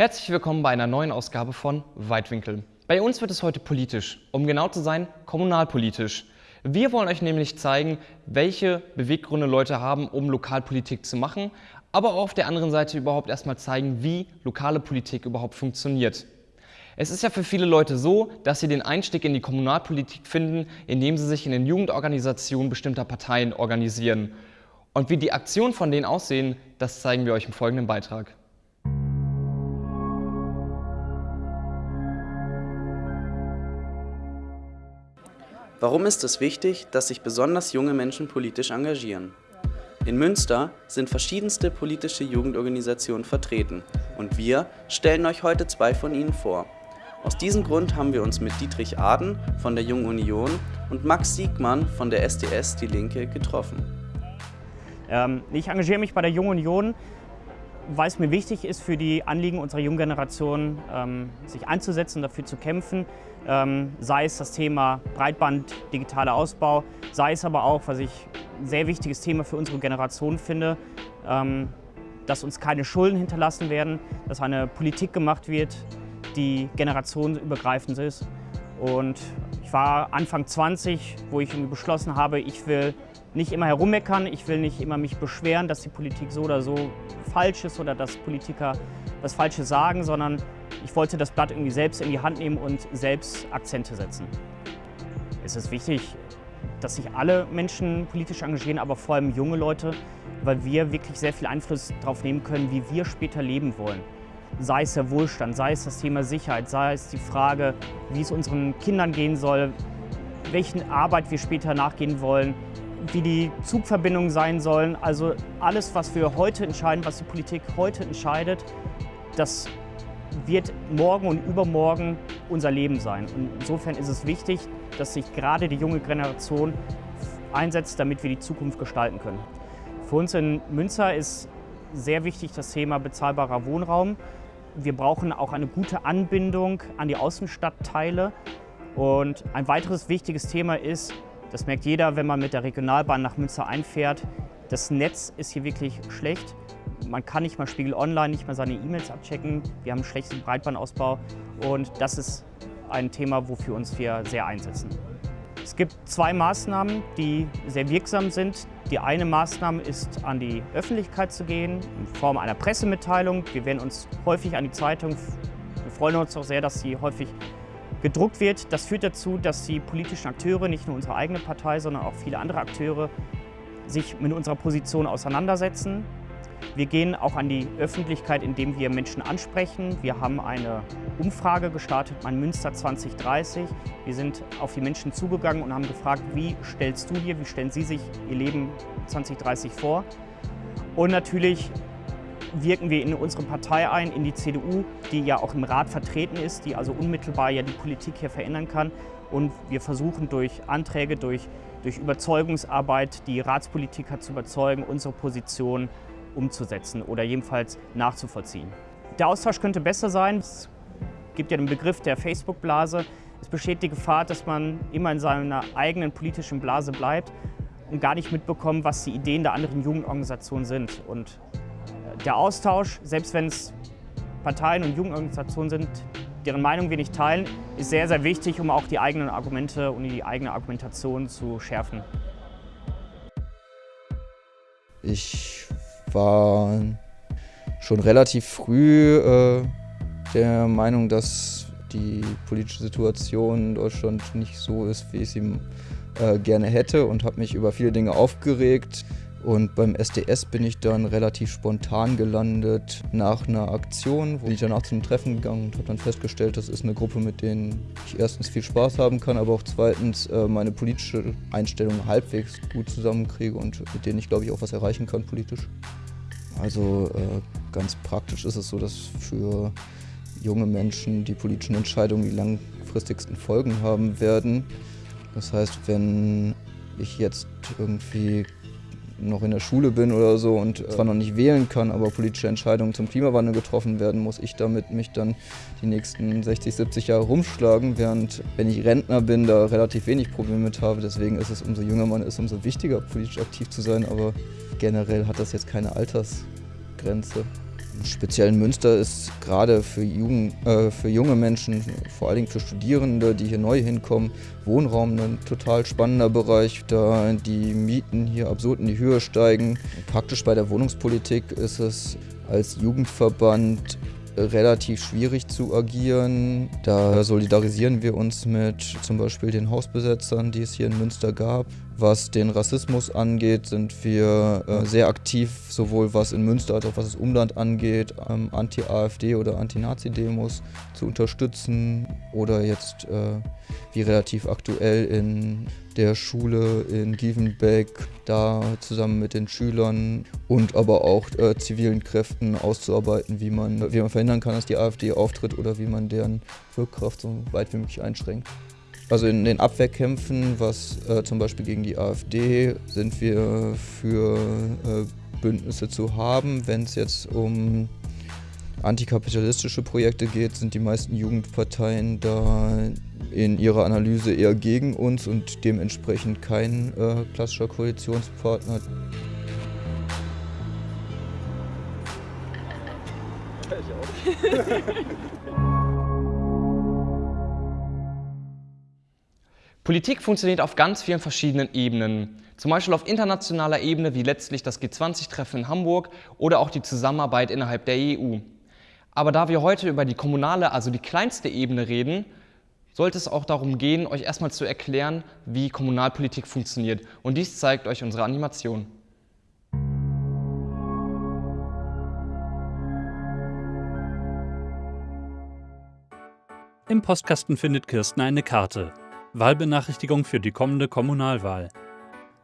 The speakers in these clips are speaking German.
Herzlich willkommen bei einer neuen Ausgabe von Weitwinkel. Bei uns wird es heute politisch, um genau zu sein, kommunalpolitisch. Wir wollen euch nämlich zeigen, welche Beweggründe Leute haben, um Lokalpolitik zu machen, aber auch auf der anderen Seite überhaupt erstmal zeigen, wie lokale Politik überhaupt funktioniert. Es ist ja für viele Leute so, dass sie den Einstieg in die Kommunalpolitik finden, indem sie sich in den Jugendorganisationen bestimmter Parteien organisieren. Und wie die Aktionen von denen aussehen, das zeigen wir euch im folgenden Beitrag. Warum ist es wichtig, dass sich besonders junge Menschen politisch engagieren? In Münster sind verschiedenste politische Jugendorganisationen vertreten und wir stellen euch heute zwei von ihnen vor. Aus diesem Grund haben wir uns mit Dietrich Aden von der Jungen Union und Max Siegmann von der SDS Die Linke getroffen. Ähm, ich engagiere mich bei der Jungen Union, weil es mir wichtig ist, für die Anliegen unserer jungen Generation ähm, sich einzusetzen, dafür zu kämpfen. Ähm, sei es das Thema Breitband, digitaler Ausbau, sei es aber auch, was ich ein sehr wichtiges Thema für unsere Generation finde, dass uns keine Schulden hinterlassen werden, dass eine Politik gemacht wird, die generationenübergreifend ist. Und ich war Anfang 20, wo ich beschlossen habe, ich will nicht immer herummeckern, ich will nicht immer mich beschweren, dass die Politik so oder so falsch ist oder dass Politiker das Falsche sagen, sondern ich wollte das Blatt irgendwie selbst in die Hand nehmen und selbst Akzente setzen. Es ist wichtig, dass sich alle Menschen politisch engagieren, aber vor allem junge Leute, weil wir wirklich sehr viel Einfluss darauf nehmen können, wie wir später leben wollen. Sei es der Wohlstand, sei es das Thema Sicherheit, sei es die Frage, wie es unseren Kindern gehen soll, welchen Arbeit wir später nachgehen wollen, wie die Zugverbindungen sein sollen. Also alles, was wir heute entscheiden, was die Politik heute entscheidet, das wird morgen und übermorgen unser Leben sein. Und insofern ist es wichtig, dass sich gerade die junge Generation einsetzt, damit wir die Zukunft gestalten können. Für uns in Münster ist sehr wichtig das Thema bezahlbarer Wohnraum. Wir brauchen auch eine gute Anbindung an die Außenstadtteile. Und ein weiteres wichtiges Thema ist, das merkt jeder, wenn man mit der Regionalbahn nach Münster einfährt, das Netz ist hier wirklich schlecht. Man kann nicht mal Spiegel Online, nicht mal seine E-Mails abchecken. Wir haben einen schlechten Breitbandausbau und das ist ein Thema, wofür uns wir sehr einsetzen. Es gibt zwei Maßnahmen, die sehr wirksam sind. Die eine Maßnahme ist, an die Öffentlichkeit zu gehen, in Form einer Pressemitteilung. Wir werden uns häufig an die Zeitung, wir freuen uns auch sehr, dass sie häufig gedruckt wird. Das führt dazu, dass die politischen Akteure, nicht nur unsere eigene Partei, sondern auch viele andere Akteure, sich mit unserer Position auseinandersetzen. Wir gehen auch an die Öffentlichkeit, indem wir Menschen ansprechen. Wir haben eine Umfrage gestartet, mein Münster 2030. Wir sind auf die Menschen zugegangen und haben gefragt, wie stellst du dir, wie stellen sie sich ihr Leben 2030 vor? Und natürlich wirken wir in unsere Partei ein, in die CDU, die ja auch im Rat vertreten ist, die also unmittelbar ja die Politik hier verändern kann. Und wir versuchen durch Anträge, durch, durch Überzeugungsarbeit die Ratspolitiker zu überzeugen, unsere Position umzusetzen oder jedenfalls nachzuvollziehen. Der Austausch könnte besser sein. Es gibt ja den Begriff der Facebook-Blase. Es besteht die Gefahr, dass man immer in seiner eigenen politischen Blase bleibt und gar nicht mitbekommt, was die Ideen der anderen Jugendorganisationen sind. Und der Austausch, selbst wenn es Parteien und Jugendorganisationen sind, deren Meinung wir nicht teilen, ist sehr, sehr wichtig, um auch die eigenen Argumente und die eigene Argumentation zu schärfen. Ich war schon relativ früh äh, der Meinung, dass die politische Situation in Deutschland nicht so ist, wie ich sie äh, gerne hätte und habe mich über viele Dinge aufgeregt. Und beim SDS bin ich dann relativ spontan gelandet nach einer Aktion, wo ich danach zum Treffen gegangen und habe dann festgestellt, das ist eine Gruppe, mit denen ich erstens viel Spaß haben kann, aber auch zweitens äh, meine politische Einstellung halbwegs gut zusammenkriege und mit denen ich glaube ich auch was erreichen kann politisch. Also äh, ganz praktisch ist es so, dass für junge Menschen die politischen Entscheidungen die langfristigsten Folgen haben werden. Das heißt, wenn ich jetzt irgendwie noch in der Schule bin oder so und zwar noch nicht wählen kann, aber politische Entscheidungen zum Klimawandel getroffen werden, muss ich damit mich dann die nächsten 60, 70 Jahre rumschlagen, während wenn ich Rentner bin, da relativ wenig Probleme mit habe. Deswegen ist es, umso jünger man ist, umso wichtiger politisch aktiv zu sein, aber generell hat das jetzt keine Altersgrenze. Speziell in Münster ist gerade für, Jugend, äh, für junge Menschen, vor allen Dingen für Studierende, die hier neu hinkommen, Wohnraum ein total spannender Bereich, da die Mieten hier absurd in die Höhe steigen. Praktisch bei der Wohnungspolitik ist es als Jugendverband relativ schwierig zu agieren. Da solidarisieren wir uns mit zum Beispiel den Hausbesetzern, die es hier in Münster gab. Was den Rassismus angeht, sind wir äh, sehr aktiv, sowohl was in Münster als auch was das Umland angeht, ähm, Anti-AfD oder Anti-Nazi-Demos zu unterstützen oder jetzt äh, wie relativ aktuell in der Schule in Gievenbeck, da zusammen mit den Schülern und aber auch äh, zivilen Kräften auszuarbeiten, wie man, wie man verhindern kann, dass die AfD auftritt oder wie man deren Wirkkraft so weit wie möglich einschränkt. Also in den Abwehrkämpfen, was äh, zum Beispiel gegen die AfD, sind wir für äh, Bündnisse zu haben. Wenn es jetzt um antikapitalistische Projekte geht, sind die meisten Jugendparteien da in ihrer Analyse eher gegen uns und dementsprechend kein äh, klassischer Koalitionspartner. Politik funktioniert auf ganz vielen verschiedenen Ebenen. Zum Beispiel auf internationaler Ebene wie letztlich das G20-Treffen in Hamburg oder auch die Zusammenarbeit innerhalb der EU. Aber da wir heute über die kommunale, also die kleinste Ebene reden, sollte es auch darum gehen, euch erstmal zu erklären, wie Kommunalpolitik funktioniert. Und dies zeigt euch unsere Animation. Im Postkasten findet Kirsten eine Karte. Wahlbenachrichtigung für die kommende Kommunalwahl.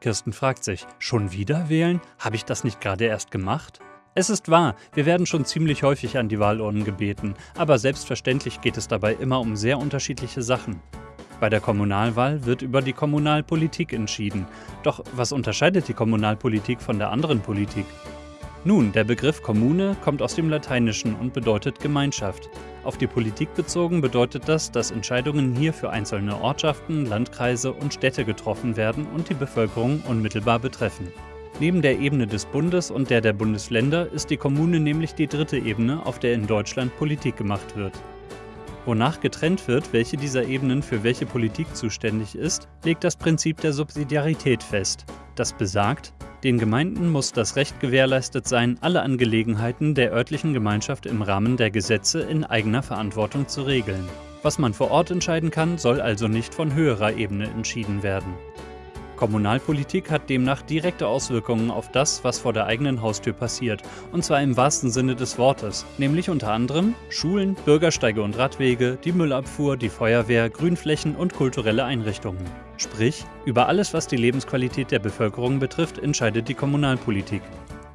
Kirsten fragt sich, schon wieder wählen? Habe ich das nicht gerade erst gemacht? Es ist wahr, wir werden schon ziemlich häufig an die Wahlurnen gebeten, aber selbstverständlich geht es dabei immer um sehr unterschiedliche Sachen. Bei der Kommunalwahl wird über die Kommunalpolitik entschieden. Doch was unterscheidet die Kommunalpolitik von der anderen Politik? Nun, der Begriff Kommune kommt aus dem Lateinischen und bedeutet Gemeinschaft. Auf die Politik bezogen bedeutet das, dass Entscheidungen hier für einzelne Ortschaften, Landkreise und Städte getroffen werden und die Bevölkerung unmittelbar betreffen. Neben der Ebene des Bundes und der der Bundesländer ist die Kommune nämlich die dritte Ebene, auf der in Deutschland Politik gemacht wird. Wonach getrennt wird, welche dieser Ebenen für welche Politik zuständig ist, legt das Prinzip der Subsidiarität fest. Das besagt, den Gemeinden muss das Recht gewährleistet sein, alle Angelegenheiten der örtlichen Gemeinschaft im Rahmen der Gesetze in eigener Verantwortung zu regeln. Was man vor Ort entscheiden kann, soll also nicht von höherer Ebene entschieden werden. Kommunalpolitik hat demnach direkte Auswirkungen auf das, was vor der eigenen Haustür passiert, und zwar im wahrsten Sinne des Wortes, nämlich unter anderem Schulen, Bürgersteige und Radwege, die Müllabfuhr, die Feuerwehr, Grünflächen und kulturelle Einrichtungen. Sprich, über alles, was die Lebensqualität der Bevölkerung betrifft, entscheidet die Kommunalpolitik.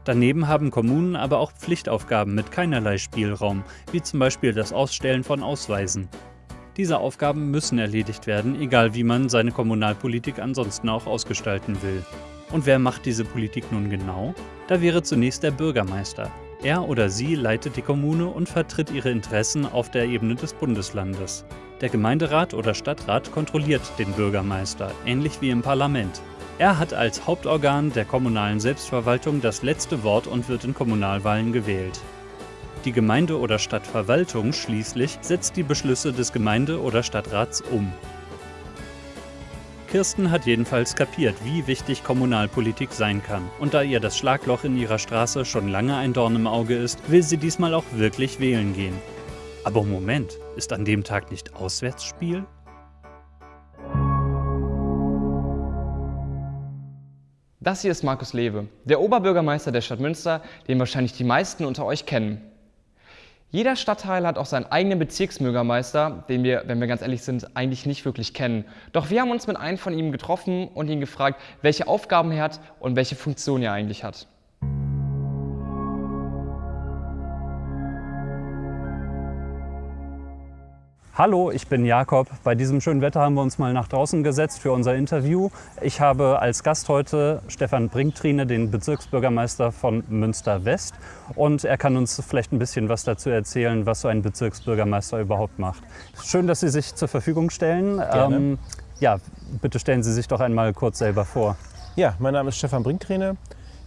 Daneben haben Kommunen aber auch Pflichtaufgaben mit keinerlei Spielraum, wie zum Beispiel das Ausstellen von Ausweisen. Diese Aufgaben müssen erledigt werden, egal wie man seine Kommunalpolitik ansonsten auch ausgestalten will. Und wer macht diese Politik nun genau? Da wäre zunächst der Bürgermeister. Er oder sie leitet die Kommune und vertritt ihre Interessen auf der Ebene des Bundeslandes. Der Gemeinderat oder Stadtrat kontrolliert den Bürgermeister, ähnlich wie im Parlament. Er hat als Hauptorgan der kommunalen Selbstverwaltung das letzte Wort und wird in Kommunalwahlen gewählt. Die Gemeinde- oder Stadtverwaltung schließlich setzt die Beschlüsse des Gemeinde- oder Stadtrats um. Kirsten hat jedenfalls kapiert, wie wichtig Kommunalpolitik sein kann. Und da ihr das Schlagloch in ihrer Straße schon lange ein Dorn im Auge ist, will sie diesmal auch wirklich wählen gehen. Aber Moment, ist an dem Tag nicht Auswärtsspiel? Das hier ist Markus Lewe, der Oberbürgermeister der Stadt Münster, den wahrscheinlich die meisten unter euch kennen. Jeder Stadtteil hat auch seinen eigenen Bezirksbürgermeister, den wir, wenn wir ganz ehrlich sind, eigentlich nicht wirklich kennen. Doch wir haben uns mit einem von ihm getroffen und ihn gefragt, welche Aufgaben er hat und welche Funktion er eigentlich hat. Hallo, ich bin Jakob. Bei diesem schönen Wetter haben wir uns mal nach draußen gesetzt für unser Interview. Ich habe als Gast heute Stefan Brinktrine, den Bezirksbürgermeister von Münster West. Und er kann uns vielleicht ein bisschen was dazu erzählen, was so ein Bezirksbürgermeister überhaupt macht. Schön, dass Sie sich zur Verfügung stellen. Ähm, ja, bitte stellen Sie sich doch einmal kurz selber vor. Ja, mein Name ist Stefan Brinktrine.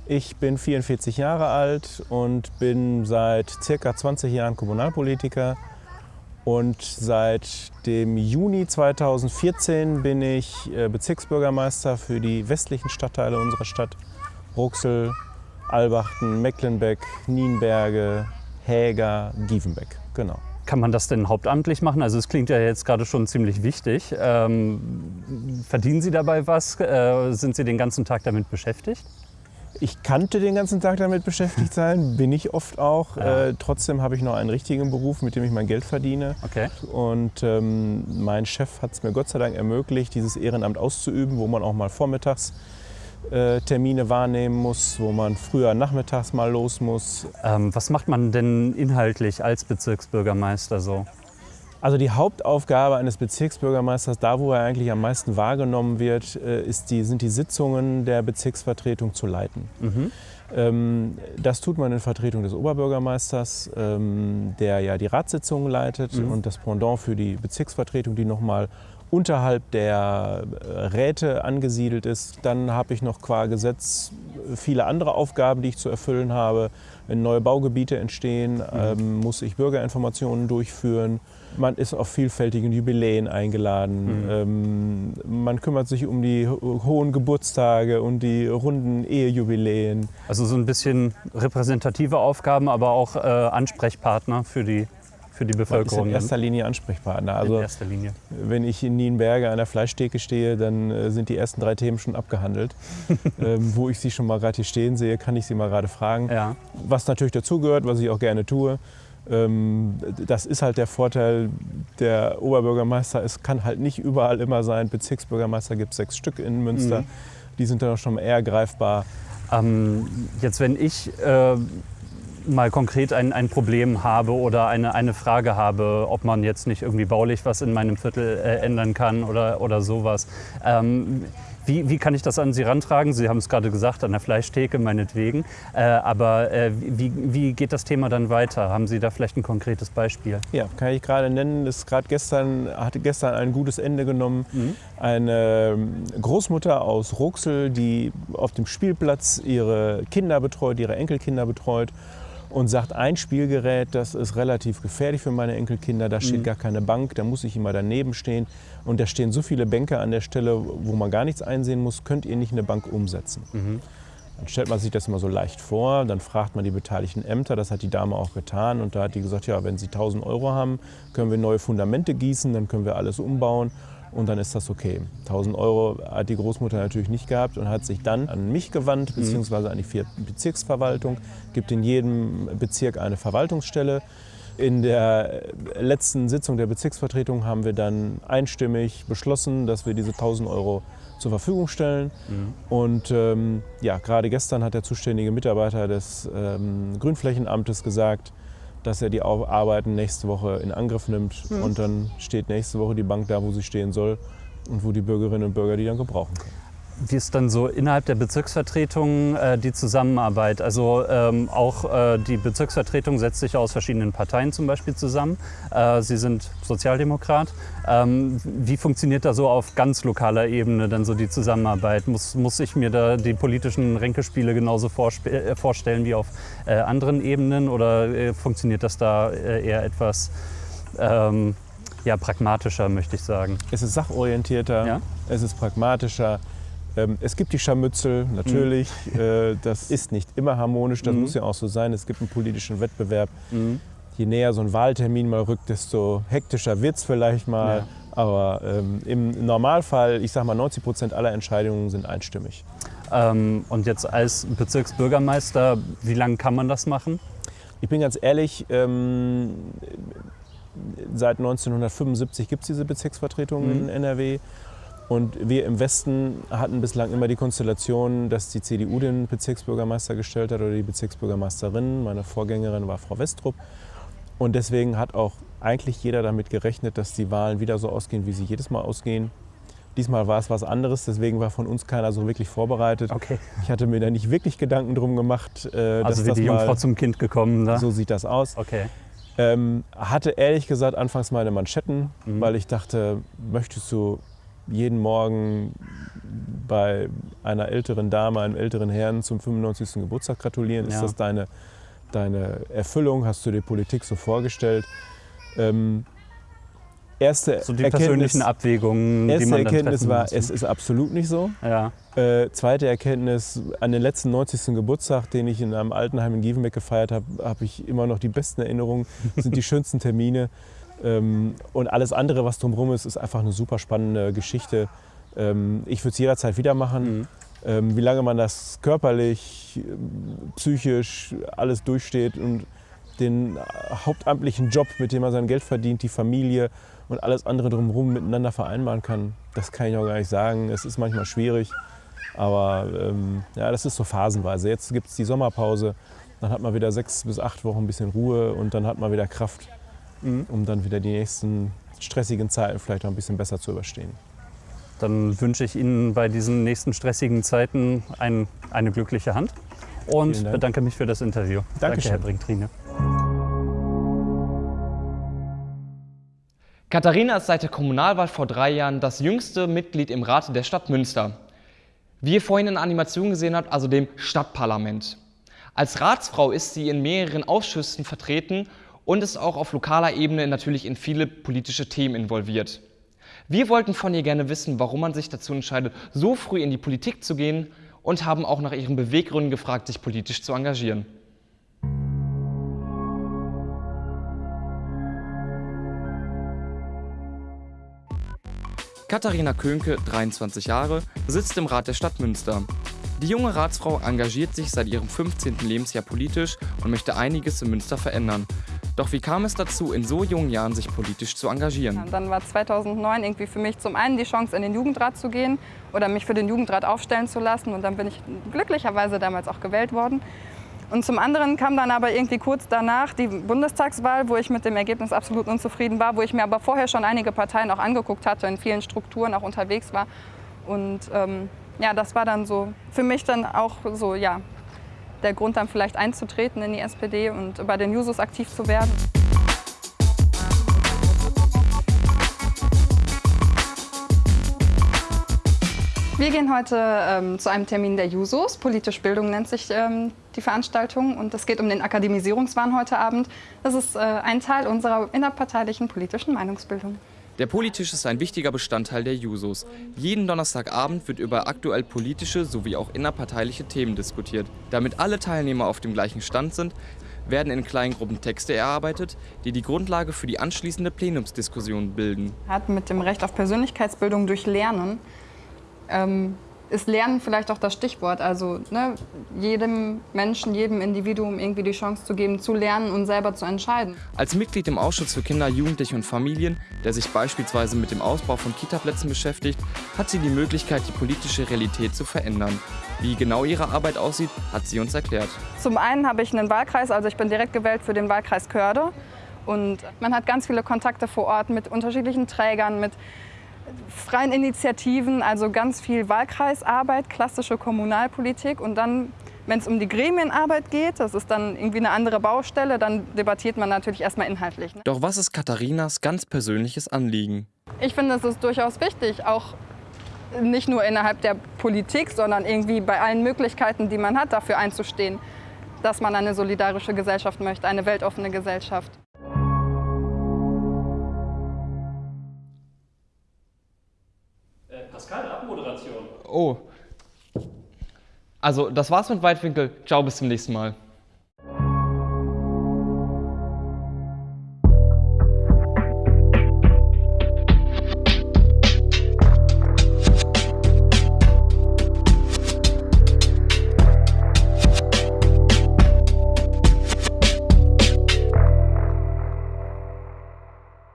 Ich bin 44 Jahre alt und bin seit circa 20 Jahren Kommunalpolitiker. Und seit dem Juni 2014 bin ich äh, Bezirksbürgermeister für die westlichen Stadtteile unserer Stadt. Ruxel, Albachten, Mecklenbeck, Nienberge, Häger, Gievenbeck. Genau. Kann man das denn hauptamtlich machen? Also es klingt ja jetzt gerade schon ziemlich wichtig. Ähm, verdienen Sie dabei was? Äh, sind Sie den ganzen Tag damit beschäftigt? Ich kannte den ganzen Tag damit beschäftigt sein, bin ich oft auch. Ja. Äh, trotzdem habe ich noch einen richtigen Beruf, mit dem ich mein Geld verdiene. Okay. Und ähm, mein Chef hat es mir Gott sei Dank ermöglicht, dieses Ehrenamt auszuüben, wo man auch mal vormittags äh, Termine wahrnehmen muss, wo man früher nachmittags mal los muss. Ähm, was macht man denn inhaltlich als Bezirksbürgermeister so? Also die Hauptaufgabe eines Bezirksbürgermeisters, da wo er eigentlich am meisten wahrgenommen wird, äh, ist die, sind die Sitzungen der Bezirksvertretung zu leiten. Mhm. Ähm, Das tut man in Vertretung des Oberbürgermeisters, ähm, der ja die Ratssitzungen leitet Mhm. und das Pendant für die Bezirksvertretung, die nochmal unterhalb der äh, Räte angesiedelt ist. Dann habe ich noch qua Gesetz viele andere Aufgaben, die ich zu erfüllen habe. Wenn neue Baugebiete entstehen, ähm, muss ich Bürgerinformationen durchführen. Man ist auf vielfältigen Jubiläen eingeladen. Ähm, man kümmert sich um die ho- hohen Geburtstage und die runden Ehejubiläen. Also so ein bisschen repräsentative Aufgaben, aber auch äh, Ansprechpartner für die, für die Man ist Bevölkerung. in dann. erster Linie Ansprechpartner. Also Linie. wenn ich in Nienberge an der Fleischtheke stehe, dann äh, sind die ersten drei Themen schon abgehandelt. ähm, wo ich sie schon mal gerade hier stehen sehe, kann ich sie mal gerade fragen. Ja. Was natürlich dazugehört, was ich auch gerne tue. Ähm, das ist halt der Vorteil der Oberbürgermeister. Es kann halt nicht überall immer sein. Bezirksbürgermeister gibt es sechs Stück in Münster. Mhm. Die sind dann auch schon eher greifbar. Ähm, jetzt, wenn ich äh, mal konkret ein, ein Problem habe oder eine, eine Frage habe, ob man jetzt nicht irgendwie baulich was in meinem Viertel äh, ändern kann oder, oder sowas. Ähm, wie, wie kann ich das an Sie rantragen? Sie haben es gerade gesagt, an der Fleischtheke meinetwegen. Äh, aber äh, wie, wie geht das Thema dann weiter? Haben Sie da vielleicht ein konkretes Beispiel? Ja, kann ich gerade nennen. Das gerade gestern hatte gestern ein gutes Ende genommen. Mhm. Eine ähm, Großmutter aus Ruxel, die auf dem Spielplatz ihre Kinder betreut, ihre Enkelkinder betreut und sagt, ein Spielgerät, das ist relativ gefährlich für meine Enkelkinder, da steht Mhm. gar keine Bank, da muss ich immer daneben stehen und da stehen so viele Bänke an der Stelle, wo man gar nichts einsehen muss, könnt ihr nicht eine Bank umsetzen. Mhm. Dann stellt man sich das immer so leicht vor, dann fragt man die beteiligten Ämter, das hat die Dame auch getan und da hat die gesagt, ja, wenn Sie 1000 Euro haben, können wir neue Fundamente gießen, dann können wir alles umbauen und dann ist das okay. 1000 Euro hat die Großmutter natürlich nicht gehabt und hat sich dann an mich gewandt, beziehungsweise an die vier Bezirksverwaltung, gibt in jedem Bezirk eine Verwaltungsstelle. In der letzten Sitzung der Bezirksvertretung haben wir dann einstimmig beschlossen, dass wir diese 1000 Euro zur Verfügung stellen. Und ähm, ja, gerade gestern hat der zuständige Mitarbeiter des ähm, Grünflächenamtes gesagt, dass er die Arbeiten nächste Woche in Angriff nimmt. Und dann steht nächste Woche die Bank da, wo sie stehen soll und wo die Bürgerinnen und Bürger die dann gebrauchen können. Wie ist dann so innerhalb der Bezirksvertretung äh, die Zusammenarbeit? Also ähm, auch äh, die Bezirksvertretung setzt sich aus verschiedenen Parteien zum Beispiel zusammen. Äh, Sie sind Sozialdemokrat. Ähm, wie funktioniert da so auf ganz lokaler Ebene dann so die Zusammenarbeit? Muss, muss ich mir da die politischen Ränkespiele genauso äh, vorstellen wie auf äh, anderen Ebenen oder äh, funktioniert das da eher etwas ähm, ja, pragmatischer, möchte ich sagen? Es ist sachorientierter, Ja. es ist pragmatischer. Ähm, Es gibt die Scharmützel, natürlich. Äh, Das ist nicht immer harmonisch, das Mhm. muss ja auch so sein. Es gibt einen politischen Wettbewerb. Je näher so ein Wahltermin mal rückt, desto hektischer wird es vielleicht mal. Ja. Aber ähm, im Normalfall, ich sage mal, 90 Prozent aller Entscheidungen sind einstimmig. Ähm, und jetzt als Bezirksbürgermeister, wie lange kann man das machen? Ich bin ganz ehrlich, ähm, seit 1975 gibt es diese Bezirksvertretung Mhm. in NRW. Und wir im Westen hatten bislang immer die Konstellation, dass die CDU den Bezirksbürgermeister gestellt hat oder die Bezirksbürgermeisterin. Meine Vorgängerin war Frau Westrup. Und deswegen hat auch eigentlich jeder damit gerechnet, dass die Wahlen wieder so ausgehen, wie sie jedes Mal ausgehen. Diesmal war es was anderes, deswegen war von uns keiner so wirklich vorbereitet. Okay. Ich hatte mir da nicht wirklich Gedanken drum gemacht, äh, dass Also wie das die Jungfrau zum Kind gekommen. Da. so sieht das aus. Okay. Ähm, hatte ehrlich gesagt anfangs meine Manschetten, Mhm. weil ich dachte, möchtest du jeden Morgen bei einer älteren Dame, einem älteren Herrn zum 95. Geburtstag gratulieren? Ist Ja. das deine, deine Erfüllung? Hast du dir Politik so vorgestellt? Ähm, erste So die Erkenntnis, persönlichen Abwägungen, die erste man dann Erkenntnis war, muss. es ist absolut nicht so. ja. Äh, zweite Erkenntnis, an den letzten 90. Geburtstag, den ich in einem Altenheim in Gievenbeck gefeiert habe, habe ich immer noch die besten Erinnerungen, sind die schönsten Termine. Ähm, und alles andere, was drumherum ist, ist einfach eine super spannende Geschichte. Ähm, ich würde es jederzeit wieder machen. Mhm. Ähm, wie lange man das körperlich, psychisch alles durchsteht und den hauptamtlichen Job, mit dem man sein Geld verdient, die Familie und alles andere drumherum miteinander vereinbaren kann, das kann ich auch gar nicht sagen. Es ist manchmal schwierig, aber ähm, ja, das ist so phasenweise. Jetzt gibt es die Sommerpause, dann hat man wieder sechs bis acht Wochen ein bisschen Ruhe und dann hat man wieder Kraft, Mhm. um dann wieder die nächsten stressigen Zeiten vielleicht noch ein bisschen besser zu überstehen. Dann wünsche ich Ihnen bei diesen nächsten stressigen Zeiten ein, eine glückliche Hand und bedanke mich für das Interview. Danke, Dankeschön. Herr Brinktrine. Katharina ist seit der Kommunalwahl vor drei Jahren das jüngste Mitglied im Rat der Stadt Münster. Wie ihr vorhin in der Animation gesehen habt, also dem Stadtparlament. Als Ratsfrau ist sie in mehreren Ausschüssen vertreten und ist auch auf lokaler Ebene natürlich in viele politische Themen involviert. Wir wollten von ihr gerne wissen, warum man sich dazu entscheidet, so früh in die Politik zu gehen und haben auch nach ihren Beweggründen gefragt, sich politisch zu engagieren. Katharina Könke, 23 Jahre, sitzt im Rat der Stadt Münster. Die junge Ratsfrau engagiert sich seit ihrem 15. Lebensjahr politisch und möchte einiges in Münster verändern. Doch wie kam es dazu, in so jungen Jahren sich politisch zu engagieren? Dann war 2009 irgendwie für mich zum einen die Chance, in den Jugendrat zu gehen oder mich für den Jugendrat aufstellen zu lassen. Und dann bin ich glücklicherweise damals auch gewählt worden. Und zum anderen kam dann aber irgendwie kurz danach die Bundestagswahl, wo ich mit dem Ergebnis absolut unzufrieden war, wo ich mir aber vorher schon einige Parteien auch angeguckt hatte, in vielen Strukturen auch unterwegs war. Und ähm, ja, das war dann so für mich dann auch so, ja, der Grund dann vielleicht einzutreten in die SPD und bei den Jusos aktiv zu werden. Wir gehen heute ähm, zu einem Termin der Jusos. Politische Bildung nennt sich ähm, die Veranstaltung. Und es geht um den Akademisierungswahn heute Abend. Das ist äh, ein Teil unserer innerparteilichen politischen Meinungsbildung. Der Politisch ist ein wichtiger Bestandteil der Jusos. Jeden Donnerstagabend wird über aktuell politische sowie auch innerparteiliche Themen diskutiert. Damit alle Teilnehmer auf dem gleichen Stand sind, werden in kleinen Gruppen Texte erarbeitet, die die Grundlage für die anschließende Plenumsdiskussion bilden. Hat mit dem Recht auf Persönlichkeitsbildung durch Lernen ähm, ist Lernen vielleicht auch das Stichwort. Also ne, jedem Menschen, jedem Individuum irgendwie die Chance zu geben, zu lernen und selber zu entscheiden. Als Mitglied im Ausschuss für Kinder, Jugendliche und Familien, der sich beispielsweise mit dem Ausbau von Kitaplätzen beschäftigt, hat sie die Möglichkeit, die politische Realität zu verändern. Wie genau ihre Arbeit aussieht, hat sie uns erklärt. Zum einen habe ich einen Wahlkreis, also ich bin direkt gewählt für den Wahlkreis Körde. Und man hat ganz viele Kontakte vor Ort mit unterschiedlichen Trägern, mit freien Initiativen, also ganz viel Wahlkreisarbeit, klassische Kommunalpolitik. Und dann, wenn es um die Gremienarbeit geht, das ist dann irgendwie eine andere Baustelle, dann debattiert man natürlich erstmal inhaltlich. Ne? Doch was ist Katharinas ganz persönliches Anliegen? Ich finde, es ist durchaus wichtig, auch nicht nur innerhalb der Politik, sondern irgendwie bei allen Möglichkeiten, die man hat, dafür einzustehen, dass man eine solidarische Gesellschaft möchte, eine weltoffene Gesellschaft. Oh. Also, das war's mit Weitwinkel. Ciao, bis zum nächsten Mal.